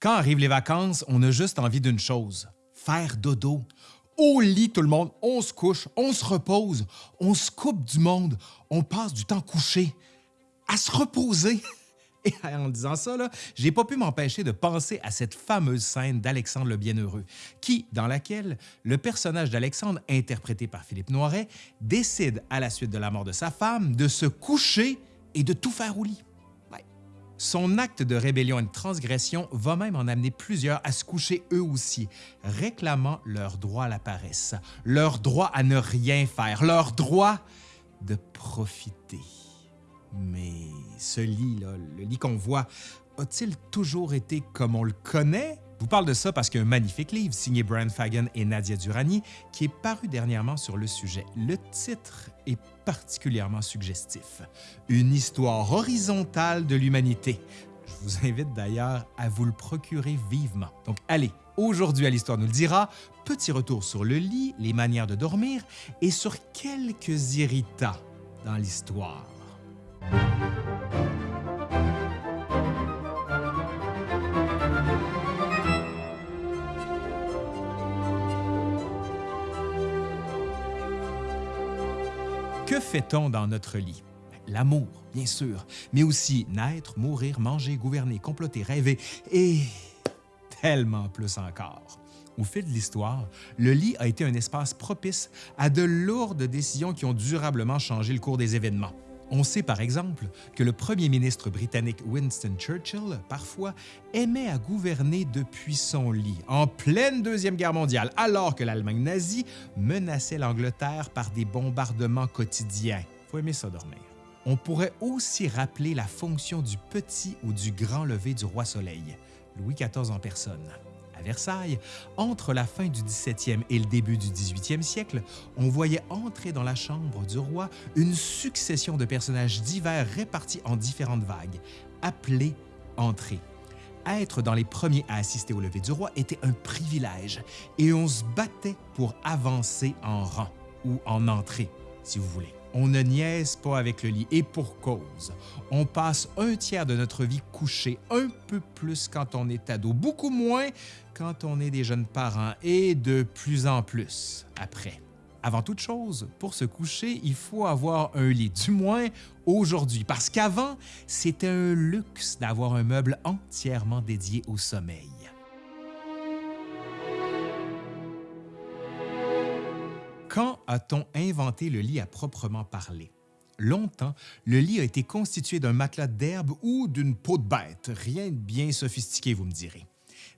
Quand arrivent les vacances, on a juste envie d'une chose, faire dodo. Au lit, tout le monde, on se couche, on se repose, on se coupe du monde, on passe du temps couché, à se reposer. Et en disant ça, j'ai pas pu m'empêcher de penser à cette fameuse scène d'Alexandre le Bienheureux, qui, dans laquelle le personnage d'Alexandre, interprété par Philippe Noiret, décide, à la suite de la mort de sa femme, de se coucher et de tout faire au lit. Son acte de rébellion et de transgression va même en amener plusieurs à se coucher eux aussi, réclamant leur droit à la paresse, leur droit à ne rien faire, leur droit de profiter. Mais ce lit, là, le lit qu'on voit, a-t-il toujours été comme on le connaît? Je vous parle de ça parce qu'il y a un magnifique livre signé Brian Fagan et Nadia Durani qui est paru dernièrement sur le sujet. Le titre est particulièrement suggestif. Une histoire horizontale de l'humanité. Je vous invite d'ailleurs à vous le procurer vivement. Donc allez, aujourd'hui à l'Histoire nous le dira, petit retour sur le lit, les manières de dormir et sur quelques irritants dans l'histoire. Que fait-on dans notre lit? L'amour, bien sûr, mais aussi naître, mourir, manger, gouverner, comploter, rêver et tellement plus encore. Au fil de l'histoire, le lit a été un espace propice à de lourdes décisions qui ont durablement changé le cours des événements. On sait par exemple que le premier ministre britannique Winston Churchill, parfois, aimait à gouverner depuis son lit, en pleine Deuxième Guerre mondiale, alors que l'Allemagne nazie menaçait l'Angleterre par des bombardements quotidiens. On pourrait aussi rappeler la fonction du petit ou du grand lever du roi Soleil, Louis XIV en personne. Versailles, entre la fin du 17e et le début du 18e siècle, on voyait entrer dans la chambre du roi une succession de personnages divers répartis en différentes vagues, appelés entrées. Être dans les premiers à assister au lever du roi était un privilège et on se battait pour avancer en rang ou en entrée, si vous voulez. On ne niaise pas avec le lit, et pour cause. On passe un tiers de notre vie couché, un peu plus quand on est ado, beaucoup moins quand on est des jeunes parents, et de plus en plus après. Avant toute chose, pour se coucher, il faut avoir un lit, du moins aujourd'hui, parce qu'avant, c'était un luxe d'avoir un meuble entièrement dédié au sommeil. Quand a-t-on inventé le lit à proprement parler? Longtemps, le lit a été constitué d'un matelas d'herbe ou d'une peau de bête, rien de bien sophistiqué, vous me direz.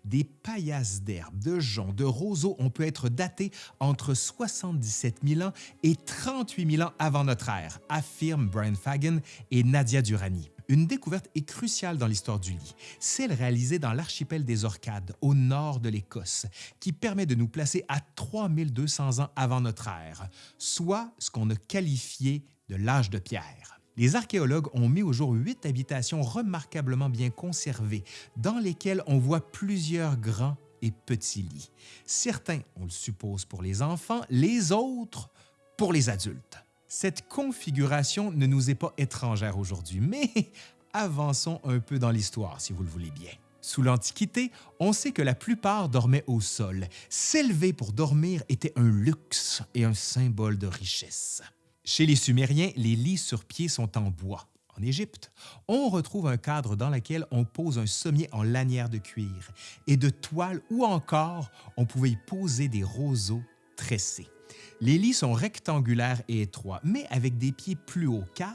Des paillasses d'herbe, de joncs, de roseaux ont pu être datés entre 77 000 ans et 38 000 ans avant notre ère, affirment Brian Fagan et Nadia Durani. Une découverte est cruciale dans l'histoire du lit, celle réalisée dans l'archipel des Orcades, au nord de l'Écosse, qui permet de nous placer à 3200 ans avant notre ère, soit ce qu'on a qualifié de l'âge de pierre. Les archéologues ont mis au jour huit habitations remarquablement bien conservées, dans lesquelles on voit plusieurs grands et petits lits. Certains, on le suppose pour les enfants, les autres pour les adultes. Cette configuration ne nous est pas étrangère aujourd'hui, mais avançons un peu dans l'histoire si vous le voulez bien. Sous l'Antiquité, on sait que la plupart dormaient au sol. S'élever pour dormir était un luxe et un symbole de richesse. Chez les Sumériens, les lits sur pied sont en bois. En Égypte, on retrouve un cadre dans lequel on pose un sommier en lanière de cuir et de toile ou encore on pouvait y poser des roseaux tressés. Les lits sont rectangulaires et étroits, mais avec des pieds plus hauts car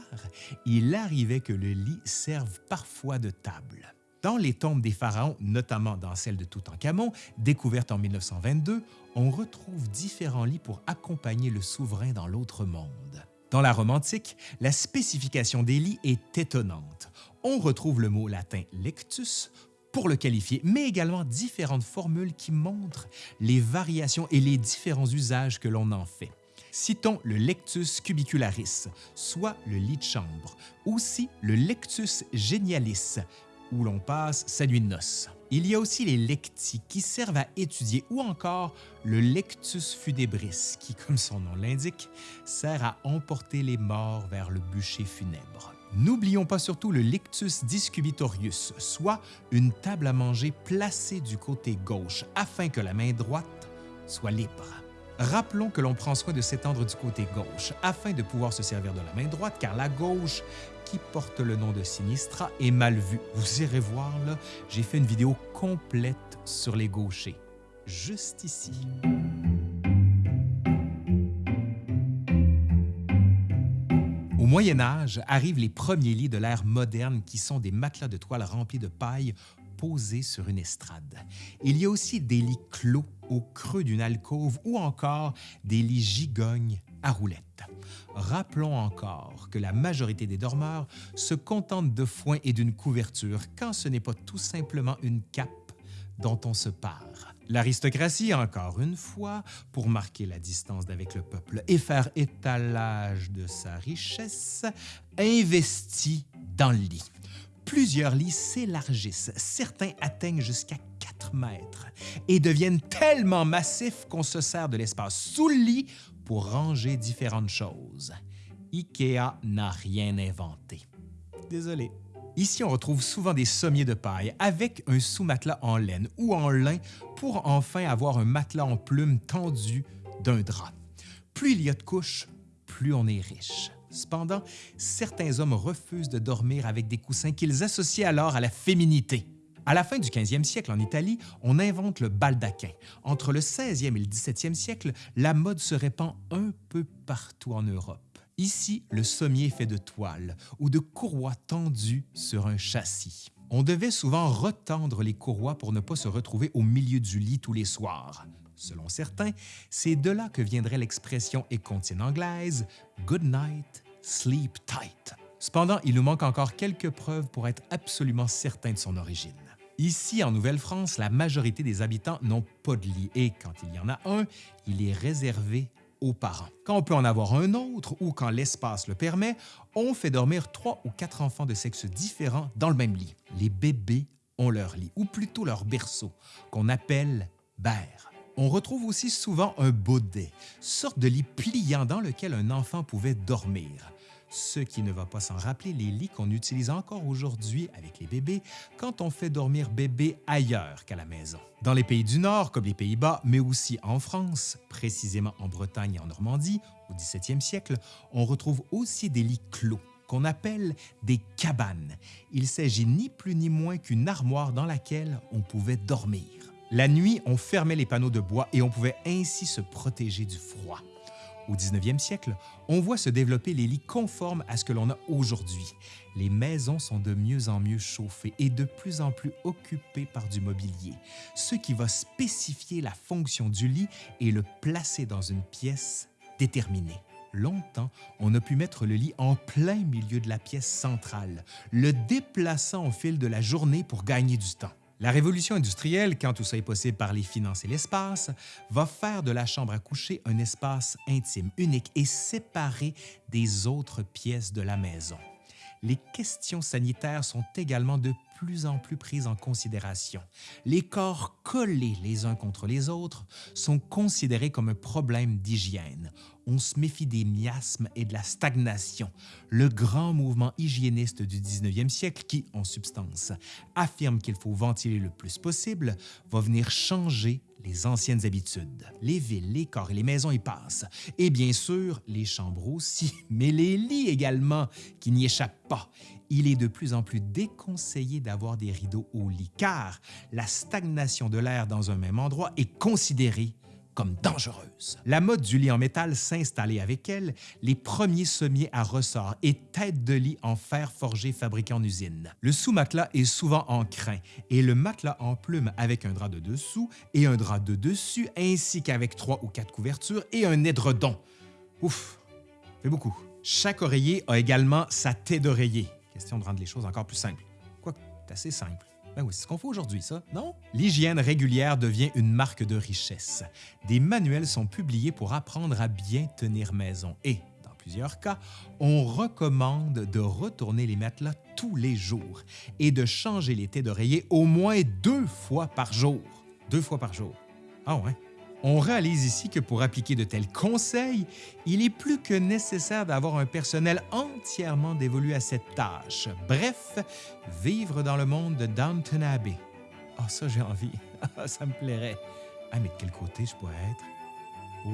il arrivait que le lit serve parfois de table. Dans les tombes des pharaons, notamment dans celle de Toutankhamon, découverte en 1922, on retrouve différents lits pour accompagner le souverain dans l'autre monde. Dans la Rome antique, la spécification des lits est étonnante. On retrouve le mot latin lectus pour le qualifier, mais également différentes formules qui montrent les variations et les différents usages que l'on en fait. Citons le lectus cubicularis, soit le lit de chambre, aussi le lectus genialis, où l'on passe sa nuit de noces. Il y a aussi les lecti qui servent à étudier ou encore le lectus funebris qui, comme son nom l'indique, sert à emporter les morts vers le bûcher funèbre. N'oublions pas surtout le lictus discubitorius, soit une table à manger placée du côté gauche afin que la main droite soit libre. Rappelons que l'on prend soin de s'étendre du côté gauche afin de pouvoir se servir de la main droite car la gauche qui porte le nom de Sinistra est mal vue. Vous irez voir là, j'ai fait une vidéo complète sur les gauchers, juste ici. Moyen Âge arrivent les premiers lits de l'ère moderne qui sont des matelas de toile remplis de paille posés sur une estrade. Il y a aussi des lits clos au creux d'une alcôve ou encore des lits gigognes à roulettes. Rappelons encore que la majorité des dormeurs se contentent de foin et d'une couverture quand ce n'est pas tout simplement une cape dont on se part. L'aristocratie, encore une fois, pour marquer la distance d'avec le peuple et faire étalage de sa richesse, investit dans le lit. Plusieurs lits s'élargissent, certains atteignent jusqu'à 4 mètres et deviennent tellement massifs qu'on se sert de l'espace sous le lit pour ranger différentes choses. IKEA n'a rien inventé. Désolé. Ici, on retrouve souvent des sommiers de paille avec un sous-matelas en laine ou en lin pour enfin avoir un matelas en plume tendu d'un drap. Plus il y a de couches, plus on est riche. Cependant, certains hommes refusent de dormir avec des coussins qu'ils associent alors à la féminité. À la fin du 15e siècle en Italie, on invente le baldaquin. Entre le 16e et le 17e siècle, la mode se répand un peu partout en Europe. Ici, le sommier fait de toile ou de courroies tendues sur un châssis. On devait souvent retendre les courroies pour ne pas se retrouver au milieu du lit tous les soirs. Selon certains, c'est de là que viendrait l'expression écontine anglaise « good night, sleep tight ». Cependant, il nous manque encore quelques preuves pour être absolument certain de son origine. Ici, en Nouvelle-France, la majorité des habitants n'ont pas de lit et quand il y en a un, il est réservé Quand on peut en avoir un autre ou quand l'espace le permet, on fait dormir trois ou quatre enfants de sexe différent dans le même lit. Les bébés ont leur lit, ou plutôt leur berceau, qu'on appelle berre. On retrouve aussi souvent un baudet, sorte de lit pliant dans lequel un enfant pouvait dormir ce qui ne va pas s'en rappeler les lits qu'on utilise encore aujourd'hui avec les bébés quand on fait dormir bébé ailleurs qu'à la maison. Dans les pays du Nord, comme les Pays-Bas, mais aussi en France, précisément en Bretagne et en Normandie, au 17e siècle, on retrouve aussi des lits clos qu'on appelle des cabanes. Il s'agit ni plus ni moins qu'une armoire dans laquelle on pouvait dormir. La nuit, on fermait les panneaux de bois et on pouvait ainsi se protéger du froid. Au 19e siècle, on voit se développer les lits conformes à ce que l'on a aujourd'hui. Les maisons sont de mieux en mieux chauffées et de plus en plus occupées par du mobilier, ce qui va spécifier la fonction du lit et le placer dans une pièce déterminée. Longtemps, on a pu mettre le lit en plein milieu de la pièce centrale, le déplaçant au fil de la journée pour gagner du temps. La révolution industrielle, quand tout ça est possible par les finances et l'espace, va faire de la chambre à coucher un espace intime, unique et séparé des autres pièces de la maison. Les questions sanitaires sont également de plus en plus prises en considération. Les corps collés les uns contre les autres sont considérés comme un problème d'hygiène on se méfie des miasmes et de la stagnation, le grand mouvement hygiéniste du 19e siècle qui, en substance, affirme qu'il faut ventiler le plus possible, va venir changer les anciennes habitudes. Les villes, les corps et les maisons y passent. Et bien sûr, les chambres aussi, mais les lits également, qui n'y échappent pas. Il est de plus en plus déconseillé d'avoir des rideaux au lit, car la stagnation de l'air dans un même endroit est considérée comme dangereuse. La mode du lit en métal s'installait avec elle, les premiers sommiers à ressort et têtes de lit en fer forgé fabriqués en usine. Le sous-matelas est souvent en crin et le matelas en plume avec un drap de dessous et un drap de dessus ainsi qu'avec trois ou quatre couvertures et un édredon. Ouf, fait beaucoup. Chaque oreiller a également sa tête d'oreiller. Question de rendre les choses encore plus simples. Quoi, c'est assez simple. Ben oui, c'est ce qu'on fait aujourd'hui, ça, non? L'hygiène régulière devient une marque de richesse. Des manuels sont publiés pour apprendre à bien tenir maison et, dans plusieurs cas, on recommande de retourner les matelas tous les jours et de changer les têtes d'oreiller au moins deux fois par jour. Deux fois par jour. Ah ouais? On réalise ici que pour appliquer de tels conseils, il est plus que nécessaire d'avoir un personnel entièrement dévolu à cette tâche. Bref, vivre dans le monde de Downton Abbey. Ah, oh, ça, j'ai envie. ça me plairait. Ah, mais de quel côté je pourrais être? Oh.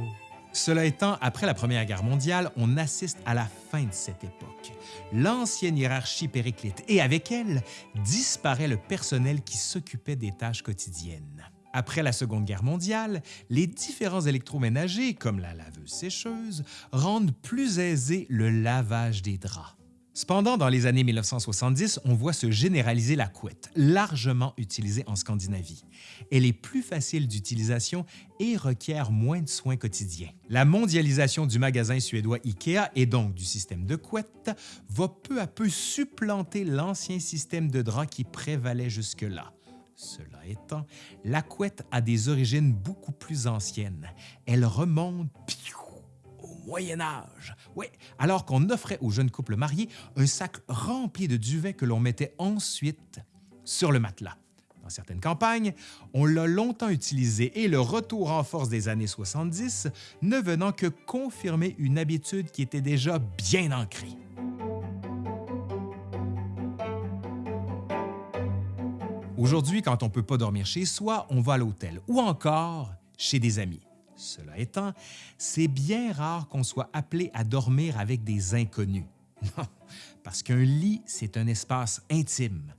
Cela étant, après la Première Guerre mondiale, on assiste à la fin de cette époque. L'ancienne hiérarchie périclite et avec elle disparaît le personnel qui s'occupait des tâches quotidiennes. Après la Seconde Guerre mondiale, les différents électroménagers, comme la laveuse-sécheuse, rendent plus aisé le lavage des draps. Cependant, dans les années 1970, on voit se généraliser la couette, largement utilisée en Scandinavie. Elle est plus facile d'utilisation et requiert moins de soins quotidiens. La mondialisation du magasin suédois IKEA et donc du système de couette va peu à peu supplanter l'ancien système de drap qui prévalait jusque-là. Cela étant, la couette a des origines beaucoup plus anciennes. Elle remonte Moyen Âge. Oui, alors qu'on offrait aux jeunes couples mariés un sac rempli de duvet que l'on mettait ensuite sur le matelas. Dans certaines campagnes, on l'a longtemps utilisé et le retour en force des années 70 ne venant que confirmer une habitude qui était déjà bien ancrée. Aujourd'hui, quand on ne peut pas dormir chez soi, on va à l'hôtel ou encore chez des amis. Cela étant, c'est bien rare qu'on soit appelé à dormir avec des inconnus. Non, parce qu'un lit, c'est un espace intime,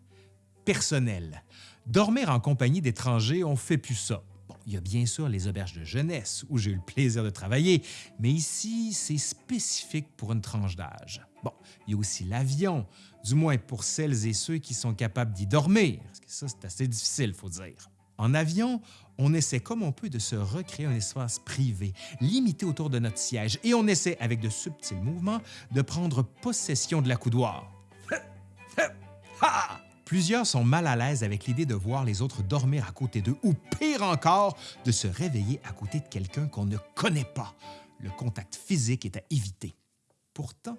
personnel. Dormir en compagnie d'étrangers, on fait plus ça. Il y a bien sûr les auberges de jeunesse où j'ai eu le plaisir de travailler, mais ici, c'est spécifique pour une tranche d'âge. Bon, il y a aussi l'avion, du moins pour celles et ceux qui sont capables d'y dormir, parce que ça, c'est assez difficile, faut dire. En avion, on essaie comme on peut de se recréer un espace privé, limité autour de notre siège, et on essaie, avec de subtils mouvements, de prendre possession de la coudoir. Plusieurs sont mal à l'aise avec l'idée de voir les autres dormir à côté d'eux, ou pire encore, de se réveiller à côté de quelqu'un qu'on ne connaît pas. Le contact physique est à éviter. Pourtant,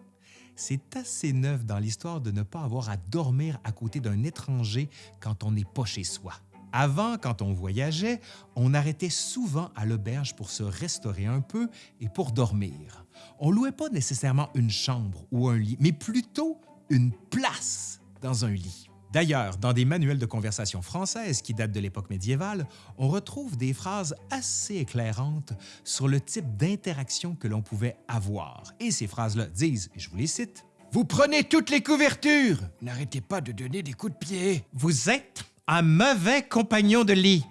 c'est assez neuf dans l'histoire de ne pas avoir à dormir à côté d'un étranger quand on n'est pas chez soi. Avant, quand on voyageait, on arrêtait souvent à l'auberge pour se restaurer un peu et pour dormir. On louait pas nécessairement une chambre ou un lit, mais plutôt une place dans un lit. D'ailleurs, dans des manuels de conversation françaises qui datent de l'époque médiévale, on retrouve des phrases assez éclairantes sur le type d'interaction que l'on pouvait avoir. Et ces phrases-là disent, et je vous les cite, Vous prenez toutes les couvertures! N'arrêtez pas de donner des coups de pied! Vous êtes un mauvais compagnon de lit.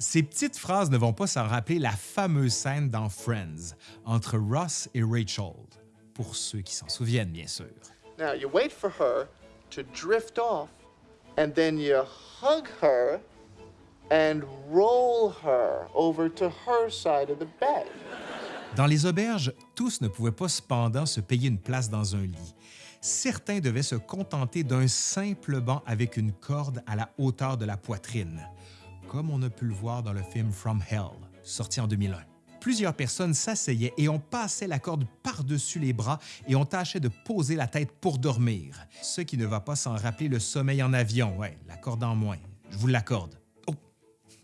Ces petites phrases ne vont pas s'en rappeler la fameuse scène dans Friends entre Ross et Rachel, pour ceux qui s'en souviennent bien sûr. Now you wait for her to drift off and then you hug her and roll her over to her side of the bed. Dans les auberges, tous ne pouvaient pas cependant se payer une place dans un lit certains devaient se contenter d'un simple banc avec une corde à la hauteur de la poitrine, comme on a pu le voir dans le film From Hell, sorti en 2001. Plusieurs personnes s'asseyaient et on passait la corde par-dessus les bras et on tâchait de poser la tête pour dormir, ce qui ne va pas sans rappeler le sommeil en avion. Ouais, la corde en moins, je vous l'accorde. Oh,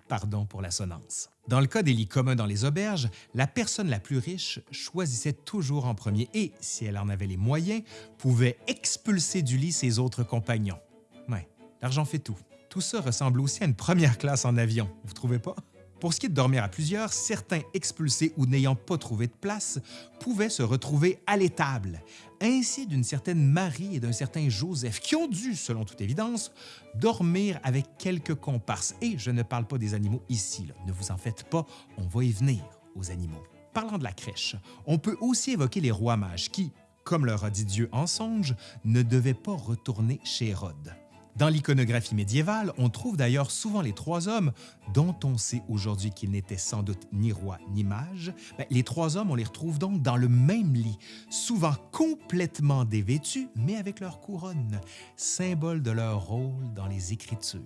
pardon pour l'assonance. Dans le cas des lits communs dans les auberges, la personne la plus riche choisissait toujours en premier et, si elle en avait les moyens, pouvait expulser du lit ses autres compagnons. Ouais, l'argent fait tout. Tout ça ressemble aussi à une première classe en avion, vous trouvez pas? Pour ce qui est de dormir à plusieurs, certains expulsés ou n'ayant pas trouvé de place pouvaient se retrouver à l'étable, ainsi d'une certaine Marie et d'un certain Joseph, qui ont dû, selon toute évidence, dormir avec quelques comparses. Et je ne parle pas des animaux ici, ne vous en faites pas, on va y venir aux animaux. Parlant de la crèche, on peut aussi évoquer les rois mages qui, comme leur a dit Dieu en songe, ne devaient pas retourner chez Hérode. Dans l'iconographie médiévale, on trouve d'ailleurs souvent les trois hommes, dont on sait aujourd'hui qu'ils n'étaient sans doute ni roi ni mage. Ben, les trois hommes, on les retrouve donc dans le même lit, souvent complètement dévêtus, mais avec leur couronne, symbole de leur rôle dans les Écritures.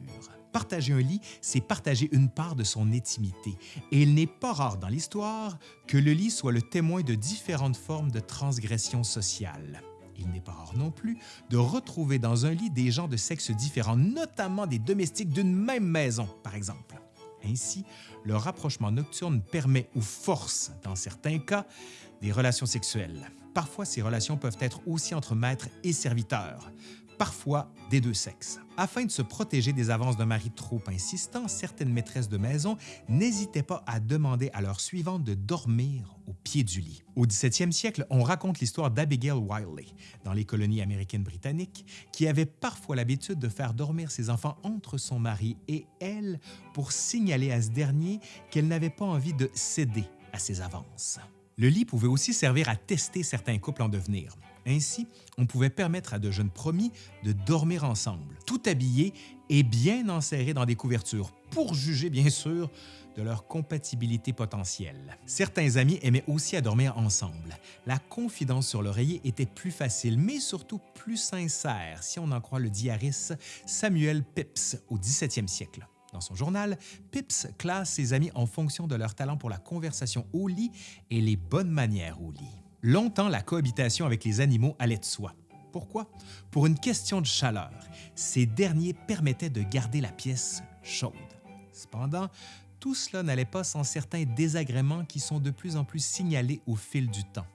Partager un lit, c'est partager une part de son intimité, et il n'est pas rare dans l'histoire que le lit soit le témoin de différentes formes de transgression sociale. Il n'est pas rare non plus de retrouver dans un lit des gens de sexe différents, notamment des domestiques d'une même maison, par exemple. Ainsi, le rapprochement nocturne permet ou force, dans certains cas, des relations sexuelles. Parfois, ces relations peuvent être aussi entre maître et serviteur, parfois des deux sexes. Afin de se protéger des avances d'un mari trop insistant, certaines maîtresses de maison n'hésitaient pas à demander à leur suivante de dormir au pied du lit. Au 17e siècle, on raconte l'histoire d'Abigail Wiley, dans les colonies américaines britanniques, qui avait parfois l'habitude de faire dormir ses enfants entre son mari et elle pour signaler à ce dernier qu'elle n'avait pas envie de céder à ses avances. Le lit pouvait aussi servir à tester certains couples en devenir. Ainsi, on pouvait permettre à de jeunes promis de dormir ensemble, tout habillés et bien enserrés dans des couvertures, pour juger bien sûr de leur compatibilité potentielle. Certains amis aimaient aussi à dormir ensemble. La confidence sur l'oreiller était plus facile, mais surtout plus sincère, si on en croit le diariste Samuel Pepys au 17e siècle. Dans son journal, Pepys classe ses amis en fonction de leur talent pour la conversation au lit et les bonnes manières au lit. Longtemps, la cohabitation avec les animaux allait de soi. Pourquoi? Pour une question de chaleur. Ces derniers permettaient de garder la pièce chaude. Cependant, tout cela n'allait pas sans certains désagréments qui sont de plus en plus signalés au fil du temps.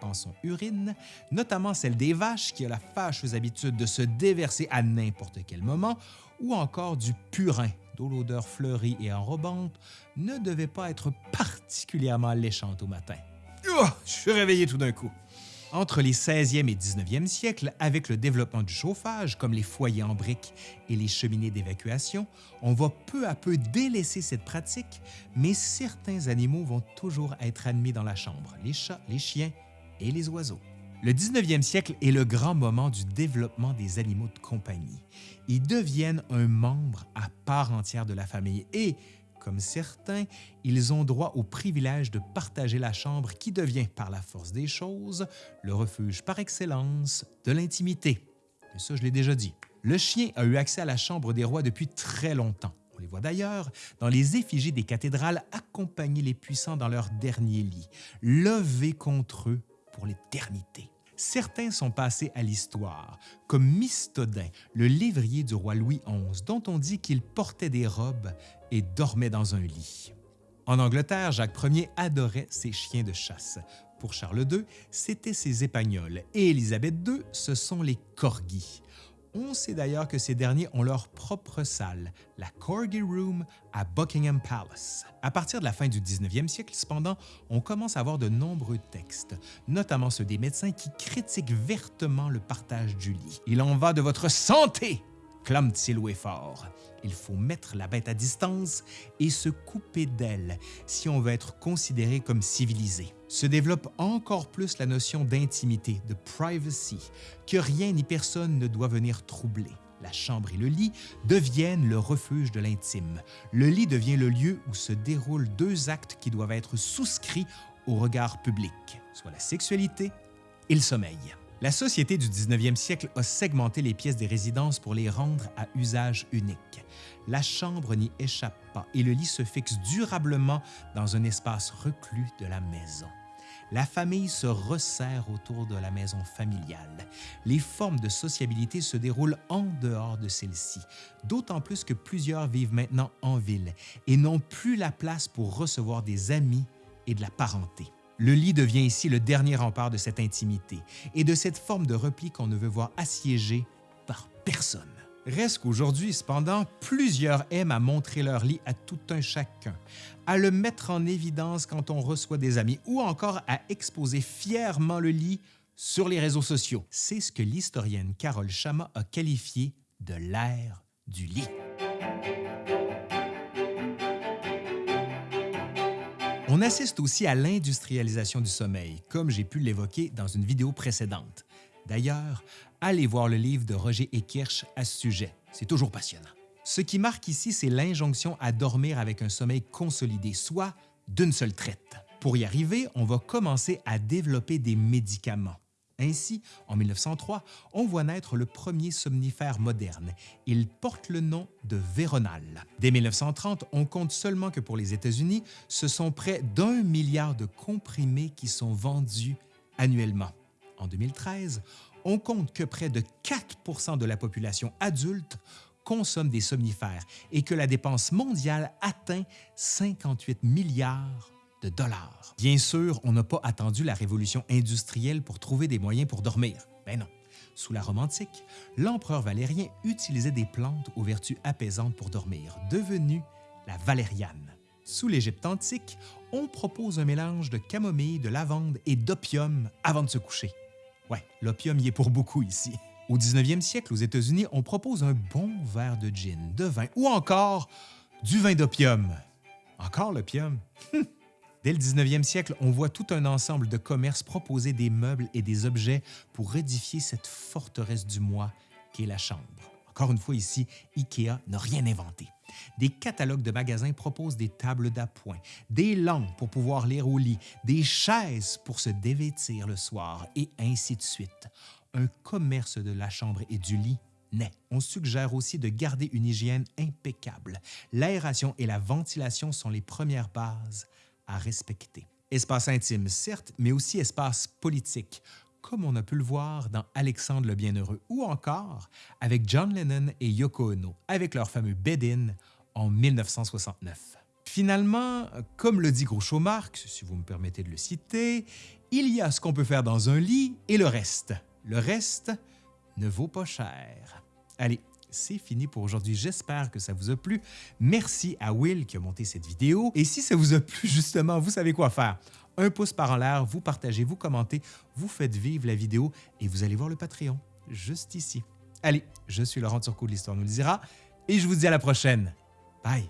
Pensons urine, notamment celle des vaches qui a la fâcheuse habitude de se déverser à n'importe quel moment, ou encore du purin, dont l'odeur fleurie et enrobante ne devait pas être particulièrement alléchante au matin. Oh, je suis réveillé tout d'un coup. Entre les 16e et 19e siècles, avec le développement du chauffage, comme les foyers en briques et les cheminées d'évacuation, on va peu à peu délaisser cette pratique, mais certains animaux vont toujours être admis dans la chambre, les chats, les chiens et les oiseaux. Le 19e siècle est le grand moment du développement des animaux de compagnie. Ils deviennent un membre à part entière de la famille et, comme certains, ils ont droit au privilège de partager la chambre qui devient, par la force des choses, le refuge par excellence de l'intimité. Et ça, je l'ai déjà dit. Le chien a eu accès à la chambre des rois depuis très longtemps. On les voit d'ailleurs dans les effigies des cathédrales accompagner les puissants dans leur dernier lit, levés contre eux pour l'éternité. Certains sont passés à l'histoire, comme Mystodin, le lévrier du roi Louis XI, dont on dit qu'il portait des robes et dormait dans un lit. En Angleterre, Jacques Ier adorait ses chiens de chasse. Pour Charles II, c'étaient ses épagnols et Élisabeth II, ce sont les corgis. On sait d'ailleurs que ces derniers ont leur propre salle, la Corgi Room à Buckingham Palace. À partir de la fin du 19e siècle, cependant, on commence à voir de nombreux textes, notamment ceux des médecins qui critiquent vertement le partage du lit. Il en va de votre santé, clame-t-il haut et fort. Il faut mettre la bête à distance et se couper d'elle si on veut être considéré comme civilisé. Se développe encore plus la notion d'intimité, de privacy, que rien ni personne ne doit venir troubler. La chambre et le lit deviennent le refuge de l'intime. Le lit devient le lieu où se déroulent deux actes qui doivent être souscrits au regard public, soit la sexualité et le sommeil. La société du 19e siècle a segmenté les pièces des résidences pour les rendre à usage unique. La chambre n'y échappe pas et le lit se fixe durablement dans un espace reclus de la maison. La famille se resserre autour de la maison familiale. Les formes de sociabilité se déroulent en dehors de celle-ci, d'autant plus que plusieurs vivent maintenant en ville et n'ont plus la place pour recevoir des amis et de la parenté. Le lit devient ici le dernier rempart de cette intimité et de cette forme de repli qu'on ne veut voir assiégée par personne. Reste qu'aujourd'hui, cependant, plusieurs aiment à montrer leur lit à tout un chacun, à le mettre en évidence quand on reçoit des amis ou encore à exposer fièrement le lit sur les réseaux sociaux. C'est ce que l'historienne Carole Chama a qualifié de l'ère du lit. On assiste aussi à l'industrialisation du sommeil, comme j'ai pu l'évoquer dans une vidéo précédente. D'ailleurs, allez voir le livre de Roger Ekirch à ce sujet, c'est toujours passionnant. Ce qui marque ici, c'est l'injonction à dormir avec un sommeil consolidé, soit d'une seule traite. Pour y arriver, on va commencer à développer des médicaments. Ainsi, en 1903, on voit naître le premier somnifère moderne. Il porte le nom de Véronal. Dès 1930, on compte seulement que pour les États-Unis, ce sont près d'un milliard de comprimés qui sont vendus annuellement. En 2013, on compte que près de 4% de la population adulte consomment des somnifères et que la dépense mondiale atteint 58 milliards Bien sûr, on n'a pas attendu la révolution industrielle pour trouver des moyens pour dormir. Ben non. Sous la Rome antique, l'empereur Valérien utilisait des plantes aux vertus apaisantes pour dormir, devenue la valériane. Sous l'Égypte antique, on propose un mélange de camomille, de lavande et d'opium avant de se coucher. Ouais, l'opium y est pour beaucoup ici. Au 19e siècle, aux États-Unis, on propose un bon verre de gin, de vin ou encore du vin d'opium. Encore l'opium? Dès le 19e siècle, on voit tout un ensemble de commerces proposer des meubles et des objets pour édifier cette forteresse du moi qu'est la chambre. Encore une fois ici, IKEA n'a rien inventé. Des catalogues de magasins proposent des tables d'appoint, des lampes pour pouvoir lire au lit, des chaises pour se dévêtir le soir et ainsi de suite. Un commerce de la chambre et du lit naît. On suggère aussi de garder une hygiène impeccable. L'aération et la ventilation sont les premières bases à respecter. Espace intime, certes, mais aussi espace politique, comme on a pu le voir dans Alexandre le Bienheureux ou encore avec John Lennon et Yoko Ono avec leur fameux Bed-In en 1969. Finalement, comme le dit Groucho si vous me permettez de le citer, il y a ce qu'on peut faire dans un lit et le reste. Le reste ne vaut pas cher. Allez, c'est fini pour aujourd'hui. J'espère que ça vous a plu. Merci à Will qui a monté cette vidéo. Et si ça vous a plu, justement, vous savez quoi faire. Un pouce par en l'air, vous partagez, vous commentez, vous faites vivre la vidéo et vous allez voir le Patreon, juste ici. Allez, je suis Laurent Turcot de l'Histoire nous le dira et je vous dis à la prochaine. Bye!